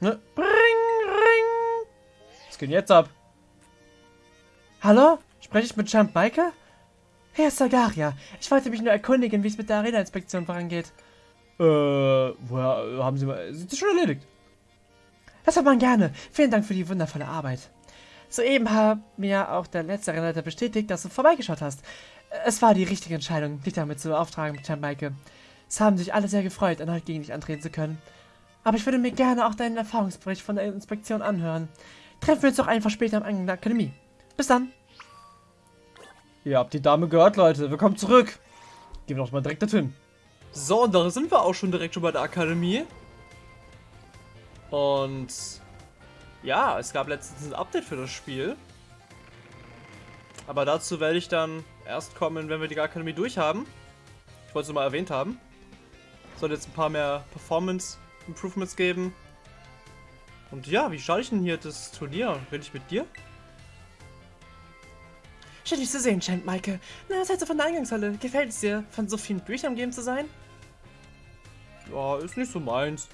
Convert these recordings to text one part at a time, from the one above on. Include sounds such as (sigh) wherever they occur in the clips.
Ne? Bring, ring. Was geht jetzt ab? Hallo? Spreche ich mit Champ Maike? Herr Sagaria, ich wollte mich nur erkundigen, wie es mit der Arena-Inspektion vorangeht. Äh, woher haben Sie mal... Ist das schon erledigt? Das hat man gerne. Vielen Dank für die wundervolle Arbeit. Soeben hat mir auch der letzte Arenaleiter bestätigt, dass du vorbeigeschaut hast. Es war die richtige Entscheidung, dich damit zu beauftragen, Champ Maike. Es haben sich alle sehr gefreut, erneut gegen dich antreten zu können. Aber ich würde mir gerne auch deinen Erfahrungsbericht von der Inspektion anhören. Treffen wir uns doch einfach später am Eingang der Akademie. Bis dann. Ihr habt die Dame gehört, Leute. Willkommen zurück. Gehen wir doch mal direkt dorthin. So, und da sind wir auch schon direkt schon bei der Akademie. Und ja, es gab letztens ein Update für das Spiel. Aber dazu werde ich dann erst kommen, wenn wir die Akademie durchhaben. Ich wollte es nur mal erwähnt haben. Soll jetzt ein paar mehr Performance Improvements geben. Und ja, wie schaue ich denn hier das Turnier? Rede ich mit dir? Schön, dich zu sehen, Champ Maike. Na, was hältst du von der Eingangshalle? Gefällt es dir, von so vielen Büchern umgeben zu sein? Ja, ist nicht so meins.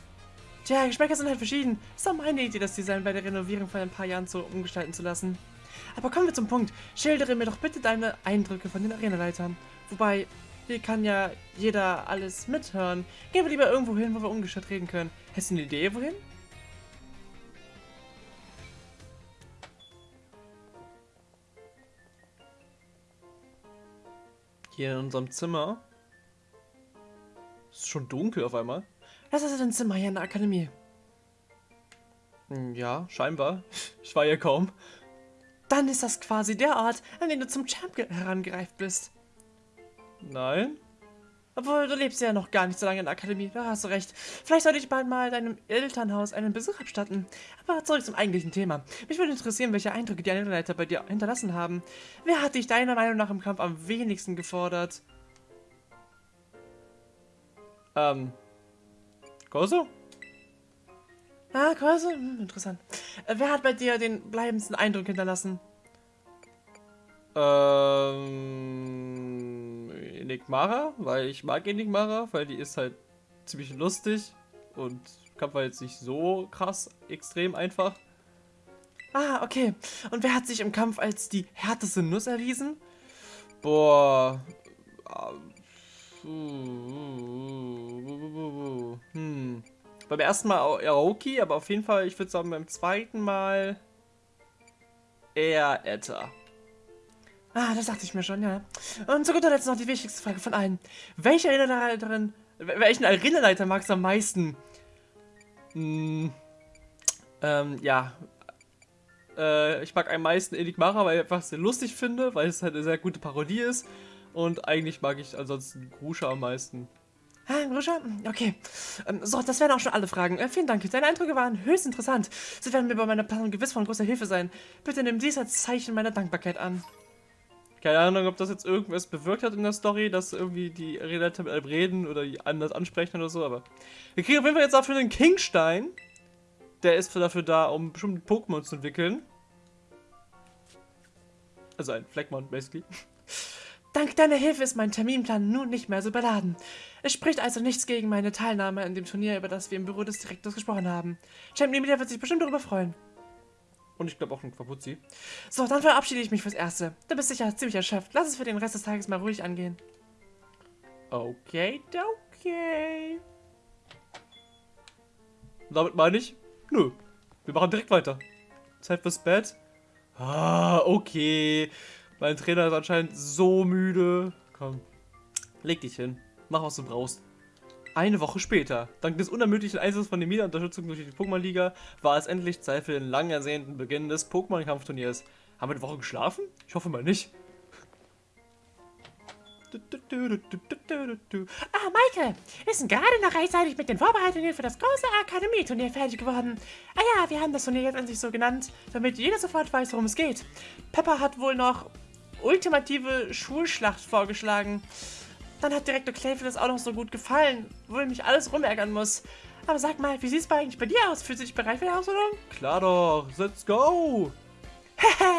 Tja, Geschmäcker sind halt verschieden. Ist doch meine Idee, das Design bei der Renovierung von ein paar Jahren so umgestalten zu lassen. Aber kommen wir zum Punkt. Schildere mir doch bitte deine Eindrücke von den Arenaleitern. Wobei, hier kann ja jeder alles mithören. Gehen wir lieber irgendwo hin, wo wir ungestört reden können. Hast du eine Idee, wohin? Hier in unserem Zimmer. Ist schon dunkel auf einmal. Das ist ein Zimmer hier in der Akademie. Hm, Ja, scheinbar. Ich war hier kaum. Dann ist das quasi der Ort, an dem du zum Champ ge- herangereift bist. Nein? Obwohl, du lebst ja noch gar nicht so lange in der Akademie, da hast du recht. Vielleicht sollte ich bald mal deinem Elternhaus einen Besuch abstatten. Aber zurück zum eigentlichen Thema. Mich würde interessieren, welche Eindrücke die Leiter bei dir hinterlassen haben. Wer hat dich deiner Meinung nach im Kampf am wenigsten gefordert? Ähm. Gozo? Ah, Kurse? Hm, interessant. Äh, wer hat bei dir den bleibendsten Eindruck hinterlassen? Ähm. Enigmara, weil ich mag Enigmara, weil die ist halt ziemlich lustig und Kampf war jetzt nicht so krass extrem einfach. Ah, okay. Und wer hat sich im Kampf als die härteste Nuss erwiesen? Boah. Hm. Beim ersten Mal Aoki, aber auf jeden Fall, ich würde sagen, beim zweiten Mal eher Etta. Ah, das dachte ich mir schon, ja. Und zu guter Letzt noch die wichtigste Frage von allen. Welche Arenaleiterin, welchen Arenaleiter magst du am meisten? Hm. Ähm, ja. Äh, ich mag am meisten Enigmara, weil ich einfach sehr lustig finde, weil es halt eine sehr gute Parodie ist. Und eigentlich mag ich ansonsten Grusha am meisten. Ah, Gruscha? Okay. Ähm, so, das wären auch schon alle Fragen. Äh, vielen Dank. Deine Eindrücke waren höchst interessant. Sie werden mir bei meiner Planung gewiss von großer Hilfe sein. Bitte nimm dies als Zeichen meiner Dankbarkeit an. Keine Ahnung, ob das jetzt irgendwas bewirkt hat in der Story, dass irgendwie die Redakteure mit einem reden oder anders ansprechen oder so, aber. Wir kriegen auf jeden Fall jetzt dafür einen Kingstein. Der ist dafür da, um bestimmte Pokémon zu entwickeln. Also ein Fleckmon, basically. Dank deiner Hilfe ist mein Terminplan nun nicht mehr so überladen. Es spricht also nichts gegen meine Teilnahme an dem Turnier, über das wir im Büro des Direktors gesprochen haben. Champ Emilia wird sich bestimmt darüber freuen. Und ich glaube auch schon Quapuzzi. So, dann verabschiede ich mich fürs Erste. Du bist sicher ziemlich erschöpft. Lass es für den Rest des Tages mal ruhig angehen. Okay, okay. Damit meine ich, nö. Wir machen direkt weiter. Zeit fürs Bett. Ah, okay. Mein Trainer ist anscheinend so müde. Komm, leg dich hin. Mach, was du brauchst. Eine Woche später, dank des unermüdlichen Einsatzes von Nemida Unterstützung durch die Pokémon-Liga, war es endlich Zeit für den lang ersehnten Beginn des Pokémon-Kampfturniers. Haben wir eine Woche geschlafen? Ich hoffe mal nicht. Ah, Maike, wir sind gerade noch rechtzeitig mit den Vorbereitungen für das große Akademieturnier fertig geworden. Ah ja, wir haben das Turnier jetzt endlich so genannt, damit jeder sofort weiß, worum es geht. Pepper hat wohl noch ultimative Schulschlacht vorgeschlagen. Dann hat Direktor Clayfield das auch noch so gut gefallen, wo er mich alles rumärgern muss. Aber sag mal, wie sieht es eigentlich bei dir aus? Fühlst du dich bereit für die Herausforderung? Klar doch, let's go!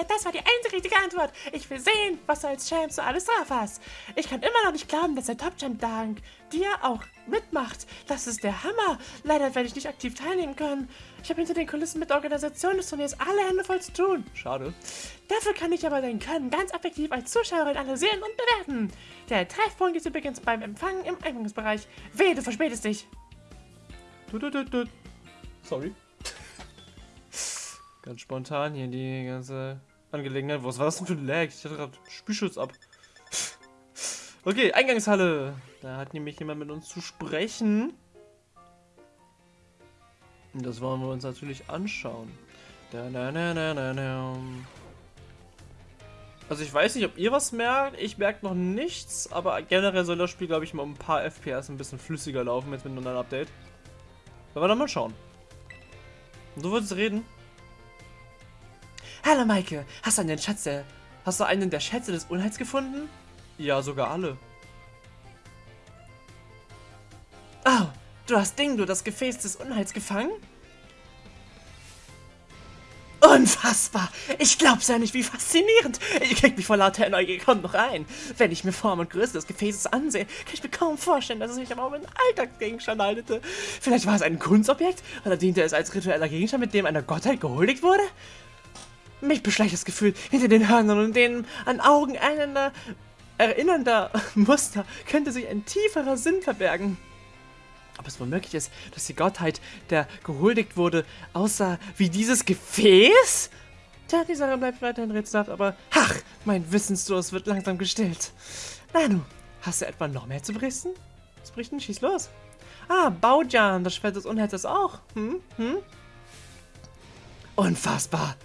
Das war die einzige richtige Antwort. Ich will sehen, was du als Champ so alles drauf hast. Ich kann immer noch nicht glauben, dass der Top-Champ dank dir auch mitmacht. Das ist der Hammer. Leider werde ich nicht aktiv teilnehmen können. Ich habe hinter den Kulissen mit der Organisation des Turniers alle Hände voll zu tun. Schade. Dafür kann ich aber dein Können ganz effektiv als Zuschauerin analysieren und bewerten. Der Treffpunkt ist übrigens beim Empfang im Eingangsbereich. Wehe, du verspätest dich. Tut, tut, tut. Sorry. Ganz spontan hier die ganze Angelegenheit. Was war das denn für ein Lag? Ich hatte gerade Spielschutz ab. Okay, Eingangshalle. Da hat nämlich jemand mit uns zu sprechen. Und das wollen wir uns natürlich anschauen. Da, da, da, da, da, da. Also ich weiß nicht, ob ihr was merkt. Ich merke noch nichts, aber generell soll das Spiel, glaube ich, mal um ein paar FPS ein bisschen flüssiger laufen jetzt mit einem neuen Update. Wir dann mal schauen. Und du würdest reden? Hallo Maike, hast du einen Schatz der, hast du einen der Schätze des Unheils gefunden? Ja, sogar alle. Oh, du hast Dingdo, das Gefäß des Unheils, gefangen? Unfassbar! Ich glaub's ja nicht, wie faszinierend! Ich krieg mich vor lauter Neugier kaum noch ein. Wenn ich mir Form und Größe des Gefäßes ansehe, kann ich mir kaum vorstellen, dass es sich aber um einen Alltagsgegenstand handelte. Vielleicht war es ein Kunstobjekt? Oder diente es als ritueller Gegenstand, mit dem einer Gottheit gehuldigt wurde? Mich beschleicht das Gefühl, hinter den Hörnern und den an Augen einander erinnernder (laughs) Muster könnte sich ein tieferer Sinn verbergen. Ob es wohl möglich ist, dass die Gottheit, der gehuldigt wurde, aussah wie dieses Gefäß? Tja, die Sache bleibt weiterhin rätselhaft, aber ach, mein Wissensdurst wird langsam gestillt. Nanu, hast du etwa noch mehr zu berichten? Was berichten? Schieß los. Ah, Baujan, das Schwert des Unheils auch. Hm? Hm? Unfassbar.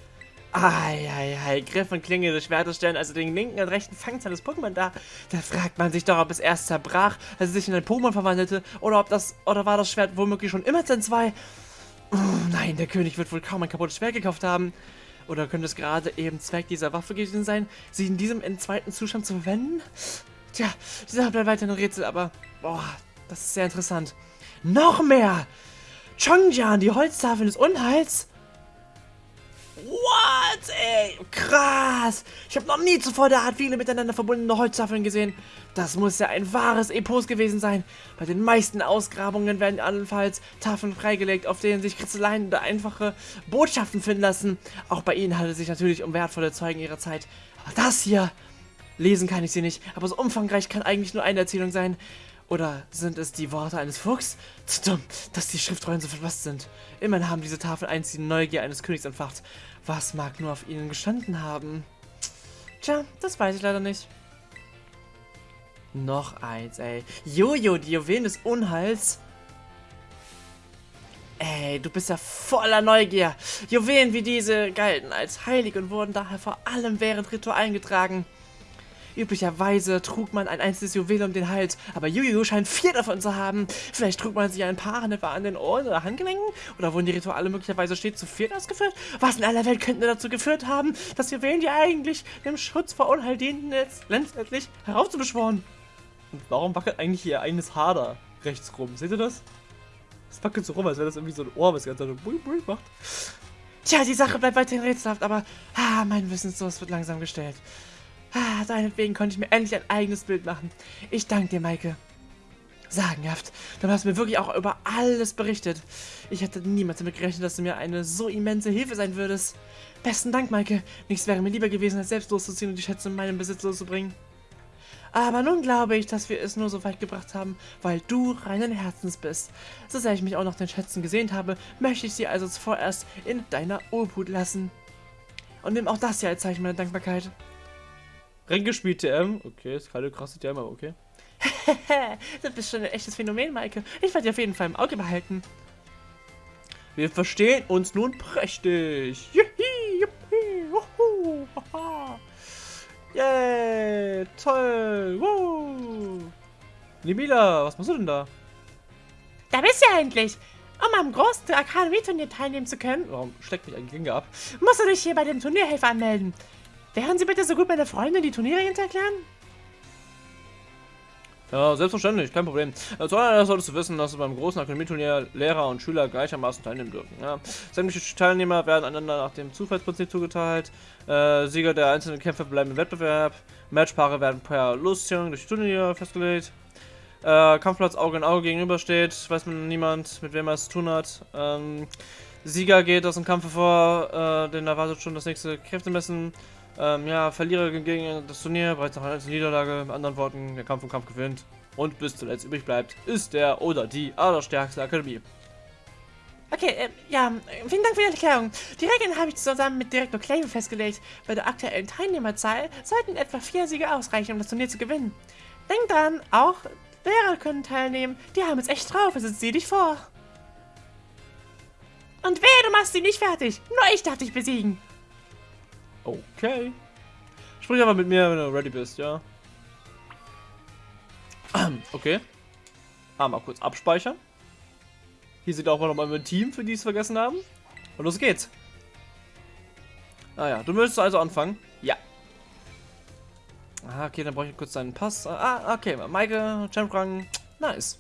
Eieiei, Griff und Klinge des Schwertes stellen also den linken und rechten Fangzahn des Pokémon dar. Da fragt man sich doch, ob es erst zerbrach, als es sich in ein Pokémon verwandelte, oder ob das, oder war das Schwert womöglich schon immer Zen 2? Oh, nein, der König wird wohl kaum ein kaputtes Schwert gekauft haben. Oder könnte es gerade eben Zweck dieser Waffe gewesen sein, sie in diesem in zweiten Zustand zu verwenden? Tja, dieser bleibt weiter ein Rätsel, aber, boah, das ist sehr interessant. Noch mehr! Chongjian, die Holztafel des Unheils? What, ey? Krass. Ich habe noch nie zuvor derart viele miteinander verbundene Holztafeln gesehen. Das muss ja ein wahres Epos gewesen sein. Bei den meisten Ausgrabungen werden allenfalls Tafeln freigelegt, auf denen sich Kritzeleien oder einfache Botschaften finden lassen. Auch bei ihnen handelt es sich natürlich um wertvolle Zeugen ihrer Zeit. Aber das hier... Lesen kann ich sie nicht, aber so umfangreich kann eigentlich nur eine Erzählung sein. Oder sind es die Worte eines Fuchs? Zu dumm, dass die Schriftrollen so verfasst sind. Immerhin haben diese Tafeln einst die Neugier eines Königs entfacht. Was mag nur auf ihnen gestanden haben? Tja, das weiß ich leider nicht. Noch eins, ey. Jojo, die Juwelen des Unheils. Ey, du bist ja voller Neugier. Juwelen wie diese galten als heilig und wurden daher vor allem während Ritualen getragen. Üblicherweise trug man ein einzelnes Juwel um den Hals, aber Yu scheint vier davon zu haben. Vielleicht trug man sich ein paar etwa an den Ohren oder Handgelenken? Oder wurden die Rituale möglicherweise stets zu viert ausgeführt? Was in aller Welt könnte dazu geführt haben, dass Juwelen, die eigentlich dem Schutz vor Unheil dienten, jetzt letztendlich heraufzubeschworen? Und warum wackelt eigentlich ihr eigenes Haar da rechts rum? Seht ihr das? Das wackelt so rum, als wäre das irgendwie so ein Ohr, was ganz so bui bui macht. Tja, die Sache bleibt weiterhin rätselhaft, aber ah, mein Wissensdurst wird langsam gestellt. Ah, deinetwegen konnte ich mir endlich ein eigenes Bild machen. Ich danke dir, Maike. Sagenhaft. Du hast mir wirklich auch über alles berichtet. Ich hätte niemals damit gerechnet, dass du mir eine so immense Hilfe sein würdest. Besten Dank, Maike. Nichts wäre mir lieber gewesen, als selbst loszuziehen und die Schätze in meinem Besitz loszubringen. Aber nun glaube ich, dass wir es nur so weit gebracht haben, weil du reinen Herzens bist. So sehr ich mich auch noch den Schätzen gesehnt habe, möchte ich sie also vorerst in deiner Obhut lassen. Und nimm auch das hier als Zeichen meiner Dankbarkeit. Reingespielt TM. Okay, ist keine krasse TM, aber okay. (laughs) du bist schon ein echtes Phänomen, Maike. Ich werde dich auf jeden Fall im Auge behalten. Wir verstehen uns nun prächtig. Juhi, juhi, wuhu, haha. Yay, toll. Woo. Nimila, was machst du denn da? Da bist du ja endlich. Um am großen Akademie-Turnier teilnehmen zu können, warum steckt mich ein Klinge ab? Musst du dich hier bei dem Turnierhelfer anmelden. Wären Sie bitte so gut, meine Freundin die Turniere erklären? Ja, selbstverständlich, kein Problem. Zuallererst solltest du wissen, dass beim großen Akademieturnier Lehrer und Schüler gleichermaßen teilnehmen dürfen. Ja. Sämtliche Teilnehmer werden einander nach dem Zufallsprinzip zugeteilt. Äh, Sieger der einzelnen Kämpfe bleiben im Wettbewerb. Matchpaare werden per Losziehung durch Turnier festgelegt. Äh, Kampfplatz Auge in Auge gegenübersteht, weiß man niemand, mit wem er es zu tun hat. Ähm, Sieger geht aus dem Kampf vor, äh, den erwartet schon das nächste Kräftemessen. Ähm, ja, Verlierer gegen das Turnier, bereits nach einer Niederlage, mit anderen Worten, der Kampf um Kampf gewinnt. Und bis zuletzt übrig bleibt, ist der oder die allerstärkste Akademie. Okay, äh, ja, vielen Dank für die Erklärung. Die Regeln habe ich zusammen mit Direktor Clave festgelegt. Bei der aktuellen Teilnehmerzahl sollten etwa vier Siege ausreichen, um das Turnier zu gewinnen. Denk dran, auch Lehrer können teilnehmen. Die haben es echt drauf, also sieh dich vor. Und wehe, du machst sie nicht fertig. Nur ich darf dich besiegen. Okay. Sprich aber mit mir, wenn du ready bist, ja. (clears throat) Okay. Ah, mal kurz abspeichern. Hier sieht auch mal nochmal mein Team, für die es vergessen haben. Und los geht's. Ah ja, du möchtest also anfangen? Ja. Ah, okay, dann brauche ich kurz deinen Pass. Ah, okay, Maike, Champrang. Nice.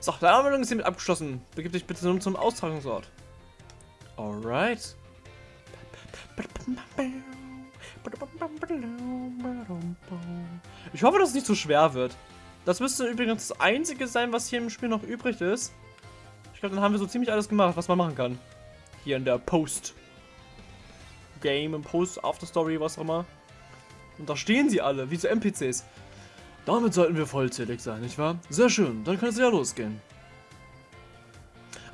So, deine Anmeldung ist hiermit abgeschlossen. Begib dich bitte nun zum Austragungsort. Alright. Ich hoffe, dass es nicht zu schwer wird. Das müsste übrigens das einzige sein, was hier im Spiel noch übrig ist. Ich glaube, dann haben wir so ziemlich alles gemacht, was man machen kann. Hier in der Post. Game, im Post, After Story, was auch immer. Und da stehen sie alle, wie so NPCs. Damit sollten wir vollzählig sein, nicht wahr? Sehr schön, dann kann es ja losgehen.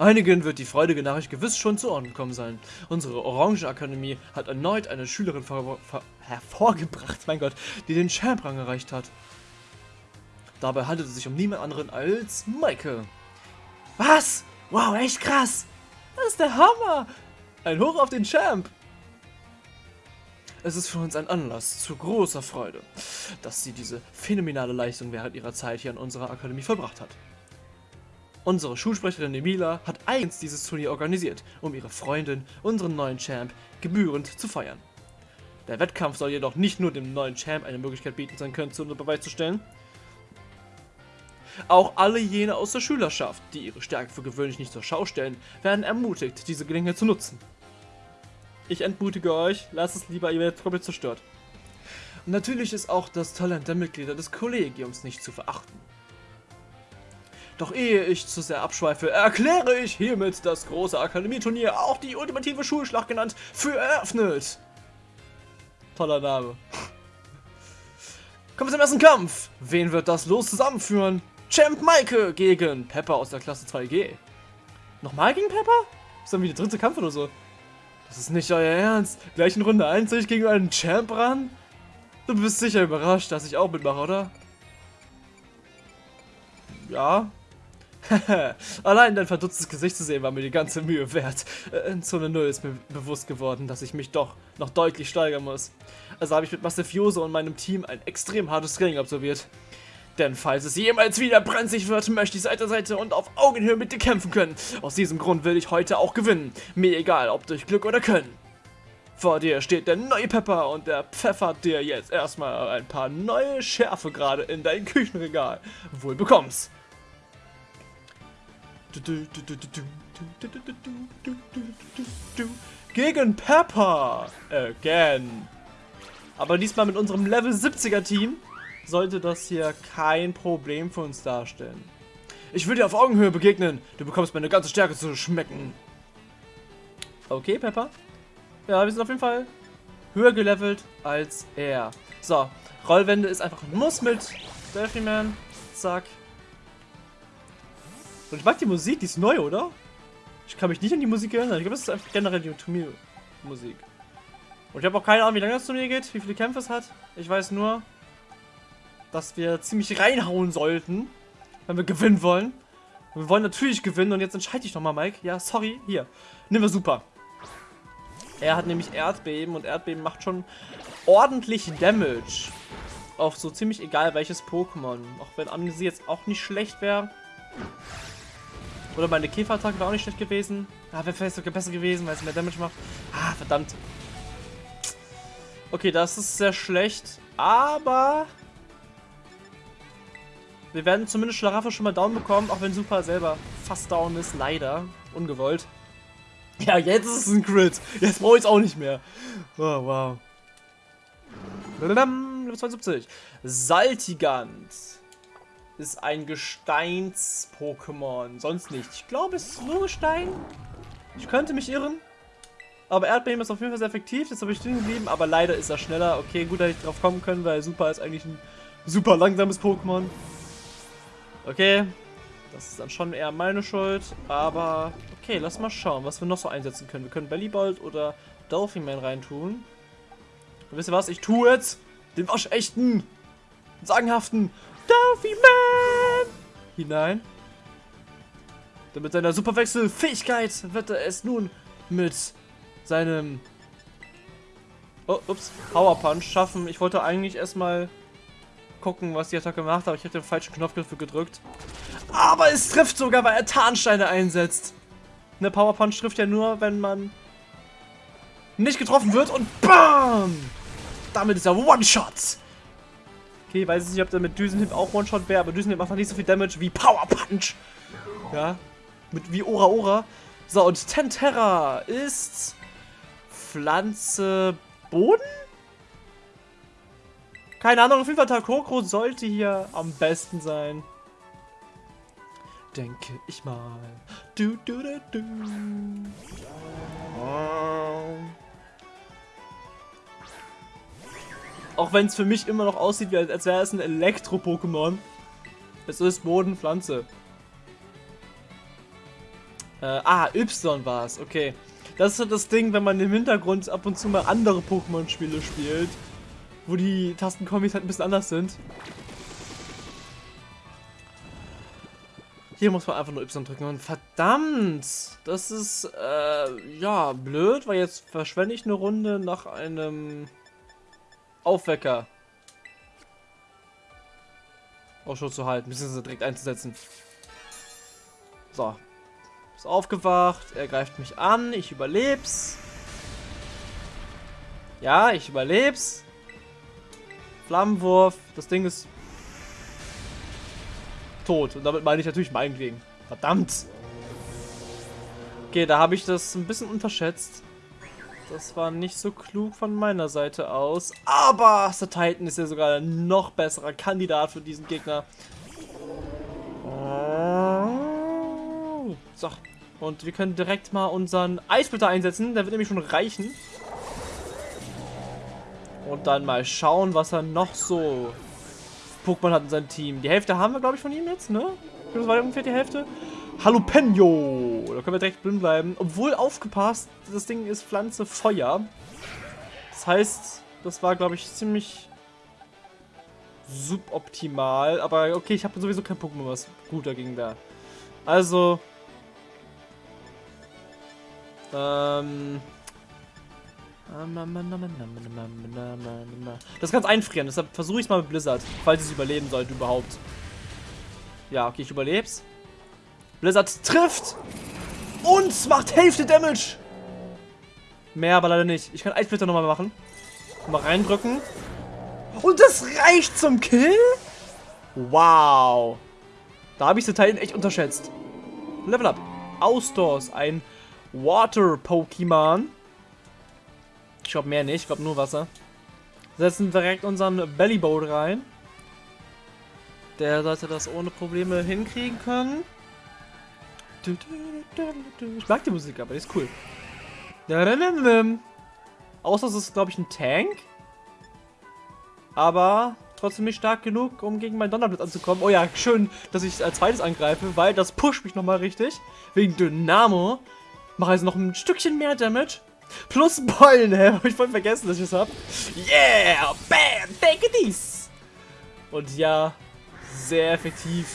Einigen wird die freudige Nachricht gewiss schon zu Ohren gekommen sein. Unsere Orange Akademie hat erneut eine Schülerin hervorgebracht, mein Gott, die den Champ-Rang erreicht hat. Dabei handelt es sich um niemand anderen als Maike. Was? Wow, echt krass! Das ist der Hammer! Ein Hoch auf den Champ! Es ist für uns ein Anlass zu großer Freude, dass sie diese phänomenale Leistung während ihrer Zeit hier an unserer Akademie verbracht hat. Unsere Schulsprecherin Emila hat eigens dieses Turnier organisiert, um ihre Freundin, unseren neuen Champ, gebührend zu feiern. Der Wettkampf soll jedoch nicht nur dem neuen Champ eine Möglichkeit bieten, sein Können zu Beweis zu stellen. Auch alle jene aus der Schülerschaft, die ihre Stärke für gewöhnlich nicht zur Schau stellen, werden ermutigt, diese Gelegenheit zu nutzen. Ich entmutige euch, lasst es lieber, ihr werdet komplett zerstört. Natürlich ist auch das Talent der Mitglieder des Kollegiums nicht zu verachten. Doch ehe ich zu sehr abschweife, erkläre ich hiermit das große Akademieturnier, auch die ultimative Schulschlacht genannt, für eröffnet. Toller Name. Kommen wir zum ersten Kampf. Wen wird das los zusammenführen? Champ Maike gegen Pepper aus der Klasse 2G. Nochmal gegen Pepper? Ist dann wie der dritte Kampf oder so? Das ist nicht euer Ernst. Gleich in Runde 1 soll ich gegen einen Champ ran? Du bist sicher überrascht, dass ich auch mitmache, oder? Ja, (laughs) Allein dein verdutztes Gesicht zu sehen, war mir die ganze Mühe wert. In Zone 0 ist mir bewusst geworden, dass ich mich doch noch deutlich steigern muss. Also habe ich mit Massifioso und meinem Team ein extrem hartes Training absolviert. Denn falls es jemals wieder brenzlig wird, möchte ich Seite an Seite und auf Augenhöhe mit dir kämpfen können. Aus diesem Grund will ich heute auch gewinnen. Mir egal, ob durch Glück oder Können. Vor dir steht der neue Pepper und der pfeffert dir jetzt erstmal ein paar neue Schärfe gerade in dein Küchenregal. Wohl bekommst. Gegen Pepper. Again. Aber diesmal mit unserem Level 70er Team sollte das hier kein Problem für uns darstellen. Ich will dir auf Augenhöhe begegnen. Du bekommst meine ganze Stärke zu schmecken. Okay, Pepper. Ja, wir sind auf jeden Fall höher gelevelt als er. So, Rollwände ist einfach ein Muss mit Delphi Man. Zack. Und ich mag die Musik, die ist neu, oder? Ich kann mich nicht an die Musik erinnern. Ich glaube, das ist einfach generell die Turniermusik. Und ich habe auch keine Ahnung, wie lange das Turnier geht, wie viele Kämpfe es hat. Ich weiß nur, dass wir ziemlich reinhauen sollten, wenn wir gewinnen wollen. wir wollen natürlich gewinnen und jetzt entscheide ich nochmal, Mike. Ja, sorry, hier. Nehmen wir super. Er hat nämlich Erdbeben und Erdbeben macht schon ordentlich Damage. Auf so ziemlich egal welches Pokémon. Auch wenn Amnesie jetzt auch nicht schlecht wäre. Oder meine Käferattacke wäre auch nicht schlecht gewesen. Ah, wäre vielleicht sogar besser gewesen, weil es mehr Damage macht. Ah, verdammt. Okay, das ist sehr schlecht. Aber Wir werden zumindest Schlaraffel schon mal down bekommen, auch wenn Super selber fast down ist, leider. Ungewollt. (laughs) Ja, jetzt ist es ein Crit. Jetzt brauche ich es auch nicht mehr. Oh, wow. Level 72. Saltigant ist ein Gesteins-Pokémon. Sonst nicht. Ich glaube, es ist nur Gestein. Ich könnte mich irren. Aber Erdbeben ist auf jeden Fall sehr effektiv. Jetzt habe ich stehen geblieben. Aber leider ist er schneller. Okay, gut, dass ich drauf kommen können, weil Super ist eigentlich ein super langsames Pokémon. Okay. Das ist dann schon eher meine Schuld. Aber okay, lass mal schauen, was wir noch so einsetzen können. Wir können Bellybolt oder Dolphinman reintun. Und wisst ihr was? Ich tue jetzt den waschechten, sagenhaften Dolphinman hinein. Denn mit seiner Superwechselfähigkeit wird er es nun mit seinem oh, ups, Power Punch schaffen. Ich wollte eigentlich erstmal gucken, was die Attacke macht, aber ich habe den falschen Knopf dafür gedrückt. Aber es trifft sogar, weil er Tarnsteine einsetzt. Eine Power Punch trifft ja nur, wenn man nicht getroffen wird und BAM! Damit ist er One-Shot. Okay, weiß ich nicht, ob der mit Düsenhip auch One-Shot wäre, aber Düsenhip macht noch nicht so viel Damage wie Power Punch. Ja, mit wie Ora Ora. So, und Tenterra ist Pflanze Boden? Keine Ahnung, auf jeden Fall Takoko sollte hier am besten sein. Denke ich mal. Du, du, du, du. Auch wenn es für mich immer noch aussieht, als wäre es ein Elektro-Pokémon. Es ist Boden, Pflanze. Äh, ah, Y war es, okay. Das ist das Ding, wenn man im Hintergrund ab und zu mal andere Pokémon-Spiele spielt, wo die Tastenkombis halt ein bisschen anders sind. Hier muss man einfach nur Y drücken und verdammt, das ist, äh, ja, blöd, weil jetzt verschwende ich eine Runde nach einem Aufwecker. Ausschau zu halten, beziehungsweise direkt einzusetzen. So. Ist aufgewacht, er greift mich an, ich überleb's. Ja, ich überleb's. Flammenwurf, das Ding ist tot. Und damit meine ich natürlich meinetwegen. Verdammt. Okay, da habe ich das ein bisschen unterschätzt. Das war nicht so klug von meiner Seite aus. Aber Sir Titan ist ja sogar ein noch besserer Kandidat für diesen Gegner. So. Und wir können direkt mal unseren Eisbitter einsetzen. Der wird nämlich schon reichen. Und dann mal schauen, was er noch so Pokémon hat in seinem Team. Die Hälfte haben wir, glaube ich, von ihm jetzt, ne? Das war ungefähr die Hälfte. Jalapeno. Da können wir direkt drin bleiben. Obwohl, aufgepasst, das Ding ist Pflanze Feuer. Das heißt, das war, glaube ich, ziemlich suboptimal. Aber okay, ich habe sowieso kein Pokémon, was gut dagegen wäre. Also... Ähm... Das kannst einfrieren, deshalb versuche ich es mal mit Blizzard, falls es überleben sollte überhaupt. Ja, okay, ich überleb's. Blizzard trifft und macht Hälfte Damage. Mehr aber leider nicht. Ich kann Eisblitter nochmal machen. Mal reindrücken. Und das reicht zum Kill? Wow. Da habe ich den Teil echt unterschätzt. Level up. Ausdors, ein Water-Pokémon. Ich glaube mehr nicht, ich glaube nur Wasser. Setzen direkt unseren Bellyboat rein. Der sollte das ohne Probleme hinkriegen können. Ich mag die Musik, aber die ist cool. Außer es ist, glaube ich, ein Tank. Aber trotzdem nicht stark genug, um gegen meinen Donnerblitz anzukommen. Oh ja, schön, dass ich als zweites angreife, weil das pusht mich nochmal richtig. Wegen Dynamo. Mache also noch ein Stückchen mehr Damage. Plus Beulen, hä? (laughs) Hab ich voll vergessen, dass ich das hab. Yeah! Bam! Take dies! Und ja, sehr effektiv.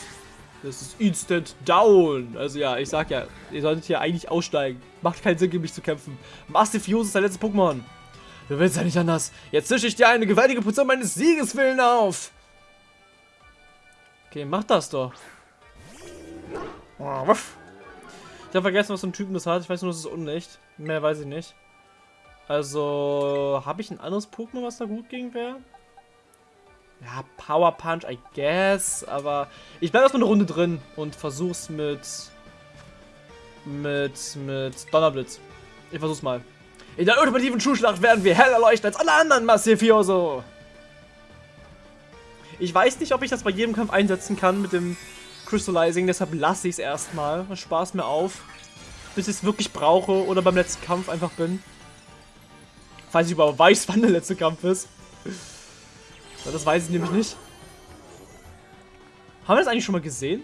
Das ist Instant Down. Also ja, ich sag ja, ihr solltet hier eigentlich aussteigen. Macht keinen Sinn, gegen mich zu kämpfen. Massive Fuse ist dein letztes Pokémon. Du willst ja nicht anders. Jetzt zische ich dir eine gewaltige Portion meines Siegeswillen auf. Okay, mach das doch. Ich habe vergessen, was so ein Typen das hat. Ich weiß nur, es ist unlicht. Mehr weiß ich nicht. Also, habe ich ein anderes Pokémon, was da gut gegen wäre? Ja, Power Punch, I guess. Aber ich bleibe erstmal eine Runde drin und versuch's mit. Mit. Mit Donnerblitz. Ich versuch's mal. In der ultimativen Schulschlacht werden wir heller leuchten als alle anderen Massifioso. Ich weiß nicht, ob ich das bei jedem Kampf einsetzen kann mit dem Crystallizing, deshalb lasse ich es erstmal. Spaß mir auf. Bis ich es wirklich brauche oder beim letzten Kampf einfach bin. Falls ich überhaupt weiß, (laughs) wann der letzte Kampf ist. Das weiß ich nämlich nicht. Haben wir das eigentlich schon mal gesehen?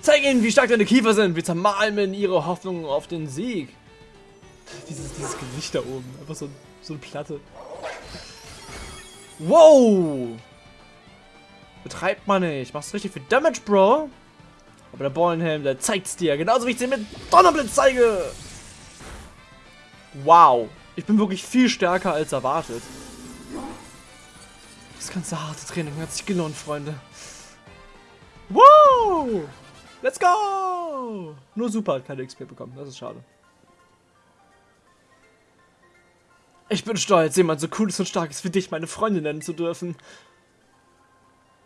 Zeig ihnen, wie stark deine Kiefer sind. Wir zermalmen ihre Hoffnungen auf den Sieg. Dieses, dieses Gewicht da oben. Einfach so, so eine Platte. Wow! Betreibt man nicht. Machst richtig viel Damage, Bro. Aber der Ballenhelm, der zeigt's dir. Genauso wie ich dir mit Donnerblitz zeige. Wow. Ich bin wirklich viel stärker als erwartet. Das ganze harte Training hat sich gelohnt, Freunde. Wow! Let's go! Nur Super hat keine XP bekommen. Das ist schade. Ich bin stolz, jemand so cooles und starkes wie dich meine Freundin nennen zu dürfen.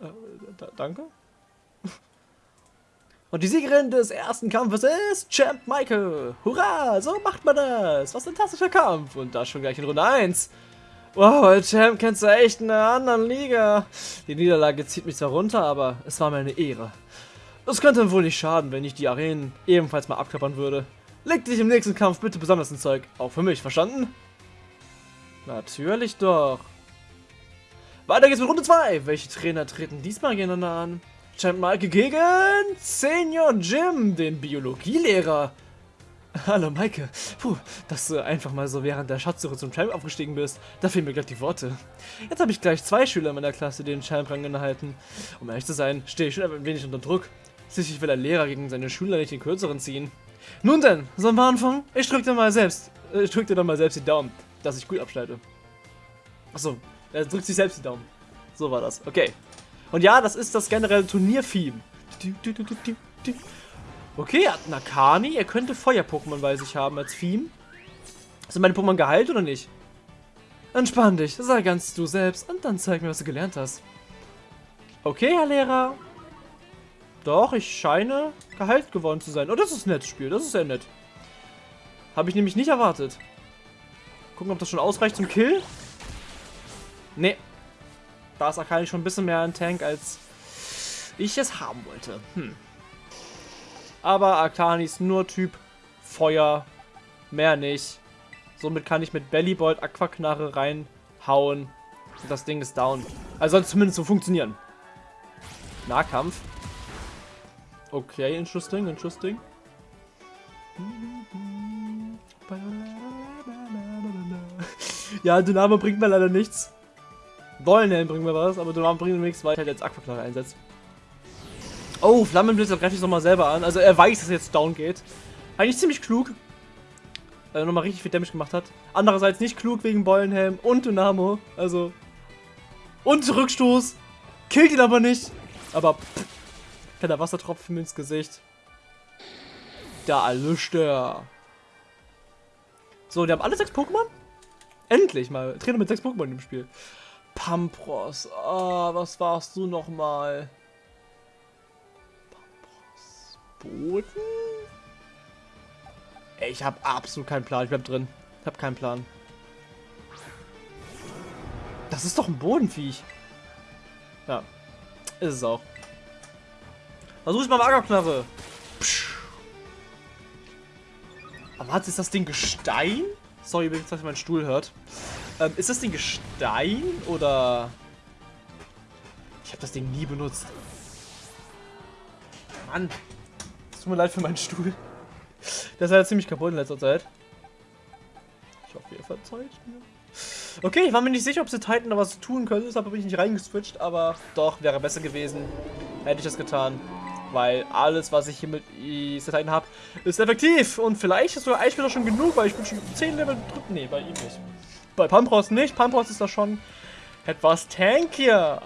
Äh, danke? (laughs) Und die Siegerin des ersten Kampfes ist Champ Michael. Hurra, so macht man das. Was ein fantastischer Kampf. Und das schon gleich in Runde 1. Wow, Champ kennst du echt in einer anderen Liga. Die Niederlage zieht mich zwar runter, aber es war mir eine Ehre. Es könnte wohl nicht schaden, wenn ich die Arenen ebenfalls mal abklappern würde. Leg dich im nächsten Kampf bitte besonders ins Zeug. Auch für mich, verstanden? Natürlich doch. Weiter geht's mit Runde 2. Welche Trainer treten diesmal gegeneinander an? Champ Maike gegen Senior Jim, den Biologielehrer. Hallo Maike. Puh, dass du einfach mal so während der Schatzsuche zum Champ aufgestiegen bist, da fehlen mir gleich die Worte. Jetzt habe ich gleich zwei Schüler in meiner Klasse, die den Champ-Rang innehalten. Um ehrlich zu sein, stehe ich schon ein wenig unter Druck. Sicherlich will der Lehrer gegen seine Schüler nicht den kürzeren ziehen. Nun denn, sollen wir anfangen? Ich drück dir mal selbst, äh, ich drück dir dann mal selbst die Daumen, dass ich gut abschneide. Achso, er drückt sich selbst die Daumen. So war das. Okay. Und ja, das ist das generelle Turnier-Theme. Okay, er hat einen Akani. Er könnte Feuer-Pokémon bei sich haben als Theme. Sind meine Pokémon geheilt oder nicht? Entspann dich, sei ganz du selbst und dann zeig mir, was du gelernt hast. Okay, Herr Lehrer. Doch, ich scheine geheilt geworden zu sein. Oh, das ist ein nettes Spiel. Das ist sehr nett. Habe ich nämlich nicht erwartet. Gucken, ob das schon ausreicht zum Kill. Nee. Da ist Akali schon ein bisschen mehr ein Tank, als ich es haben wollte. Hm. Aber Akani ist nur Typ Feuer. Mehr nicht. Somit kann ich mit Bellybolt Aquaknarre reinhauen. Und das Ding ist down. Also soll es zumindest so funktionieren. Nahkampf. Okay, interesting, interesting. Ja, Dynamo bringt mir leider nichts. Wollenhelm bringen wir was, aber Donam bringt nichts, weil er jetzt Aquaknarre einsetzt. Oh, Flammenblitz, greife ich nochmal selber an. Also er weiß, dass er jetzt down geht. Eigentlich ziemlich klug. Weil er nochmal richtig viel Damage gemacht hat. Andererseits nicht klug wegen Bollenhelm und Dynamo. Also. Und Rückstoß. Killt ihn aber nicht. Aber pff, kleiner Wassertropfen ins Gesicht. Da erlischt er. So, die haben alle sechs Pokémon? Endlich mal. Trainer mit sechs Pokémon im Spiel. Pampros. Oh, was warst du nochmal? Boden? Ey, ich habe absolut keinen Plan. Ich bleib drin. Ich habe keinen Plan. Das ist doch ein Bodenviech. Ja. Ist es auch. Versuch ich mal Magerknarre. Aber hat ist das Ding Gestein? Sorry, wenn ihr meinen Stuhl hört. Ähm, ist das Ding Gestein oder... Ich habe das Ding nie benutzt. Mann. Tut mir leid für meinen Stuhl. Der ist ja ziemlich kaputt in letzter Zeit. Ich hoffe, ihr verzeiht mir. Okay, ich war mir nicht sicher, ob sie Titan da was tun können. Deshalb bin ich nicht reingeswitcht, aber doch, wäre besser gewesen. Hätte ich das getan. Weil alles, was ich hier mit Titan habe, ist effektiv. Und vielleicht ist sogar Eisspieler schon genug, weil ich bin schon 10 Level drücken. Nee, bei ihm nicht. Bei Pampros nicht. Pampros ist da schon etwas tankier.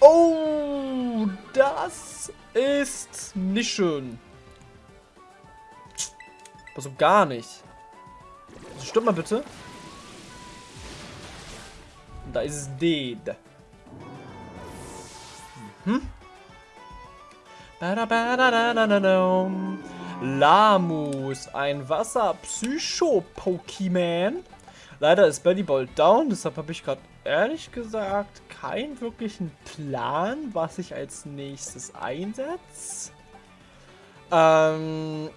Oh, das ist nicht schön. Also gar nicht. Also stimmt mal bitte. Da ist es dead. Mhm. Lamus, ein Wasser-Psycho-Pokémon. Leider ist Bellybolt down, deshalb habe ich gerade ehrlich gesagt keinen wirklichen Plan, was ich als nächstes einsetze. Ähm,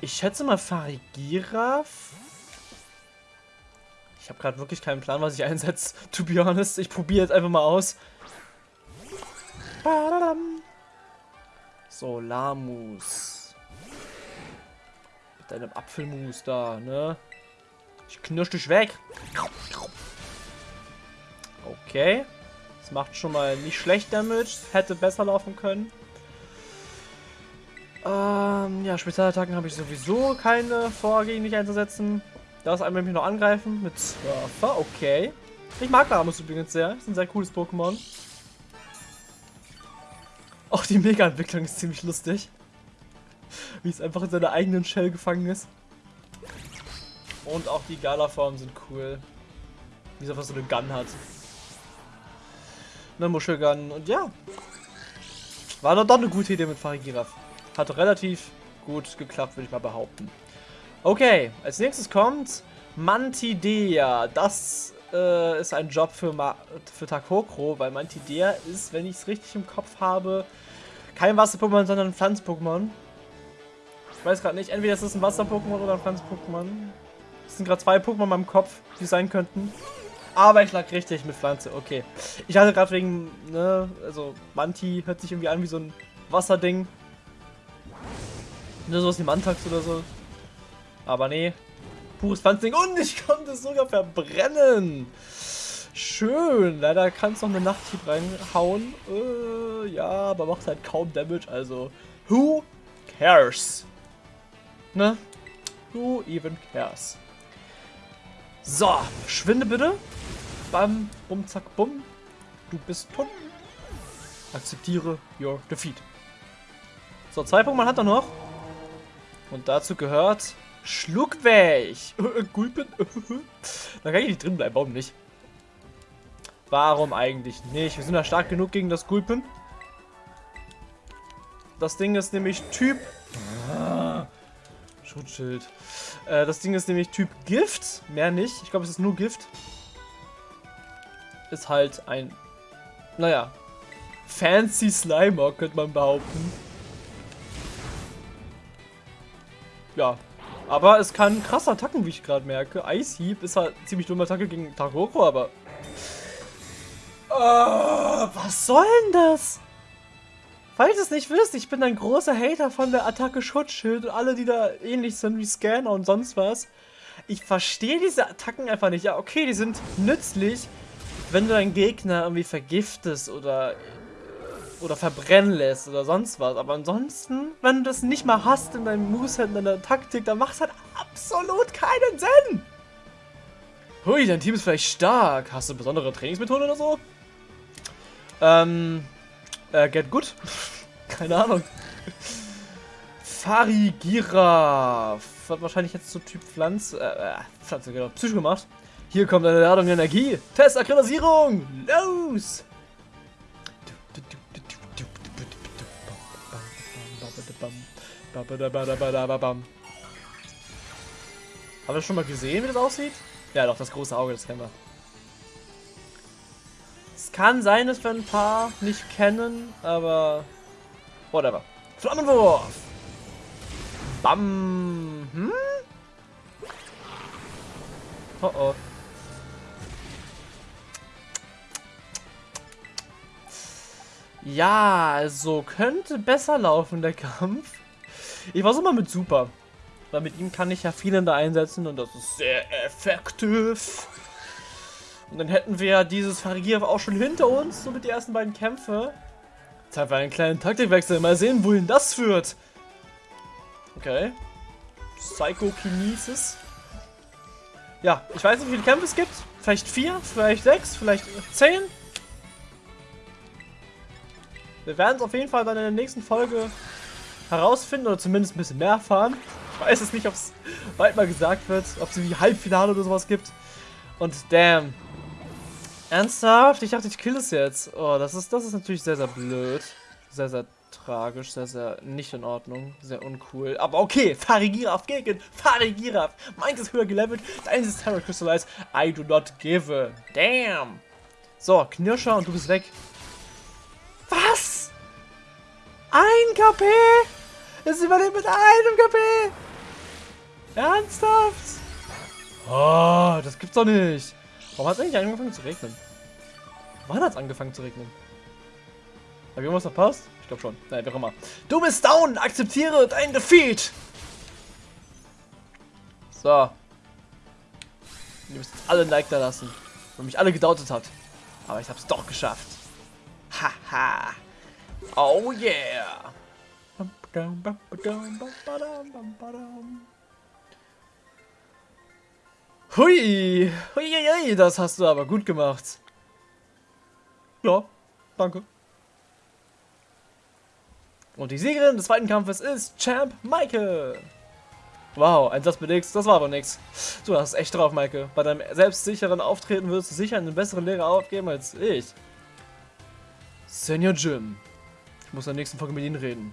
ich schätze mal Farigiraf. Ich habe gerade wirklich keinen Plan, was ich einsetze. (laughs) To be honest, ich probiere jetzt einfach mal aus. So, Lamus. Mit deinem Apfelmus da, ne? Ich knirsch dich weg. Okay. Das macht schon mal nicht schlecht Damage. Hätte besser laufen können. Ähm, ja, Spezialattacken habe ich sowieso keine vor, gegen mich einzusetzen. Das einmal mich noch angreifen mit Surfer, okay. Ich mag Lamus übrigens sehr. Ist ein sehr cooles Pokémon. Auch die Mega-Entwicklung ist ziemlich lustig. Wie es einfach in seiner eigenen Shell gefangen ist. Und auch die Gala-Formen sind cool. Wie es einfach so eine Gun hat. Eine Muschelgun. Und ja. War doch, eine gute Idee mit Farigiraf. Hat relativ gut geklappt, würde ich mal behaupten. Okay, als nächstes kommt Mantidea. Das äh, ist ein Job für, für Takokro, weil Mantidea ist, wenn ich es richtig im Kopf habe, kein Wasser-Pokémon, sondern ein Pflanz-Pokémon. Ich weiß gerade nicht, entweder ist es ein Wasser-Pokémon oder ein Pflanz-Pokémon. Es sind gerade zwei Pokémon in meinem Kopf, die sein könnten. Aber ich lag richtig mit Pflanze, okay. Ich hatte gerade wegen, ne, also Manti hört sich irgendwie an wie so ein Wasserding. Ne, sowas wie Mantax oder so. Aber nee, pures Pflanzding. Und ich konnte es sogar verbrennen. Schön. Leider kann es noch eine Nachthieb reinhauen. Äh, ja, aber macht halt kaum Damage. Also, who cares? Ne? Who even cares? So, schwinde bitte. Bam, bum, zack, bum. Du bist tot. Akzeptiere your defeat. So, zwei Pokémon hat er noch. Und dazu gehört Schluckweg. (laughs) Gulpen. (laughs) da kann ich nicht drin bleiben. Warum nicht? Warum eigentlich nicht? Wir sind ja stark genug gegen das Gulpen. Das Ding ist nämlich Typ... Schutzschild. Äh, das Ding ist nämlich Typ Gift. Mehr nicht. Ich glaube, es ist nur Gift. Ist halt ein... Naja. Fancy Slimer, könnte man behaupten. Ja. Aber es kann krass Attacken, wie ich gerade merke. Ice Heap ist halt ziemlich dumme Attacke gegen Taroko, aber... Oh, was soll denn das? Falls ihr es nicht wisst, ich bin ein großer Hater von der Attacke Schutzschild und alle, die da ähnlich sind wie Scanner und sonst was. Ich verstehe diese Attacken einfach nicht. Ja, okay, die sind nützlich, wenn du deinen Gegner irgendwie vergiftest oder oder verbrennen lässt oder sonst was. Aber ansonsten, wenn du das nicht mal hast in deinem Moveset, in deiner Taktik, dann macht es halt absolut keinen Sinn. Hui, dein Team ist vielleicht stark. Hast du besondere Trainingsmethoden oder so? Ähm, äh, get good? (laughs) Keine Ahnung. Farigira. Wird wahrscheinlich jetzt so Typ Pflanze, äh, äh, Pflanze, genau, Psycho gemacht. Hier kommt eine Ladung Energie. Test Akkreditierung. Los! Haben wir schon mal gesehen, wie das aussieht? Ja, doch, das große Auge, das kennen wir. Kann sein, dass wir ein paar nicht kennen, aber whatever. Flammenwurf! Bam! Hm? Oh oh. Ja, also könnte besser laufen, der Kampf. Ich versuche mal mit Super. Weil mit ihm kann ich ja viele da einsetzen und das ist sehr effektiv. Und dann hätten wir dieses Farigiev auch schon hinter uns, so mit den ersten beiden Kämpfe. Zeit für einen kleinen Taktikwechsel. Mal sehen, wohin das führt. Okay. Psychokinesis. Ja, ich weiß nicht, wie viele Kämpfe es gibt. Vielleicht vier, vielleicht sechs, vielleicht zehn. Wir werden es auf jeden Fall dann in der nächsten Folge herausfinden oder zumindest ein bisschen mehr erfahren. Ich weiß es nicht, ob es bald mal gesagt wird, ob es wie Halbfinale oder sowas gibt. Und damn. Ernsthaft? Ich dachte, ich kill es jetzt. Oh, das ist, das ist natürlich sehr, sehr blöd. Sehr, sehr tragisch, sehr, sehr nicht in Ordnung. Sehr uncool. Aber okay, Farigiraf gegen Farigiraf. Meins ist höher gelevelt, deins ist Terra Crystallize. I do not give a damn. So, Knirscher und du bist weg. Was? Ein KP? Es überlebt mit einem KP? Ernsthaft? Oh, das gibt's doch nicht. Warum hat es eigentlich angefangen zu regnen? Wann hat es angefangen zu regnen? Hab ich irgendwas verpasst? Ich glaube schon. Nein, wie auch immer. Du bist down! Akzeptiere dein Defeat! So. Ihr müsst jetzt alle ein Like da lassen. Weil mich alle gedautet hat. Aber ich hab's doch geschafft. Haha. oh yeah. Hui. Hui, hui, das hast du aber gut gemacht. Ja, danke. Und die Siegerin des zweiten Kampfes ist Champ Maike. Wow, ein Satz mit X, das war aber nix. Du hast echt drauf, Maike. Bei deinem selbstsicheren Auftreten wirst du sicher einen besseren Lehrer aufgeben als ich. Senior Jim. Ich muss in der nächsten Folge mit Ihnen reden.